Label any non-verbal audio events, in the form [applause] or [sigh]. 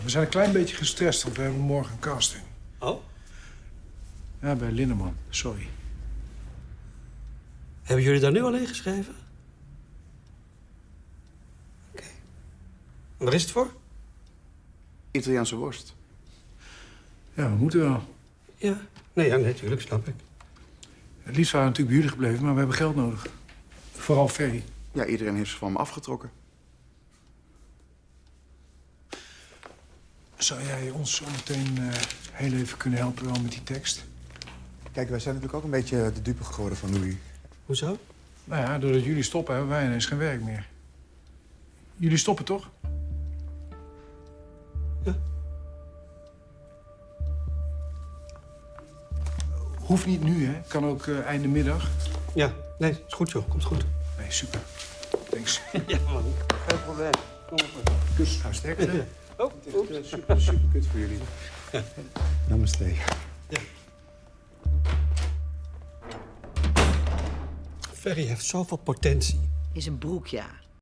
Ja, we zijn een klein beetje gestrest, want we hebben morgen een casting. Oh? Ja, bij Linneman. Sorry. Hebben jullie daar nu al in geschreven? Oké. En Waar is het voor? Italiaanse worst. Ja, we moeten wel. Ja. Nee, ja, nee, tuurlijk, snap ik. Het liefst waren we natuurlijk bij jullie gebleven, maar we hebben geld nodig. Vooral Ferry. Ja, iedereen heeft ze van me afgetrokken. Zou jij ons zo meteen eh, heel even kunnen helpen wel met die tekst? Kijk, wij zijn natuurlijk ook een beetje de dupe geworden van Louis. Hoezo? Nou ja, doordat jullie stoppen hebben wij ineens geen werk meer. Jullie stoppen toch? Ja. Hoeft niet nu, hè? Kan ook eh, einde middag. Ja, nee, is goed joh, komt goed. Nee, super. Thanks. [laughs] Ja, man. Geen probleem. Kom op. Kus. Nou, sterkte. Het is eh, super, super kut voor jullie. [laughs] Namaste. Ferry heeft zoveel potentie. In zijn broek, ja.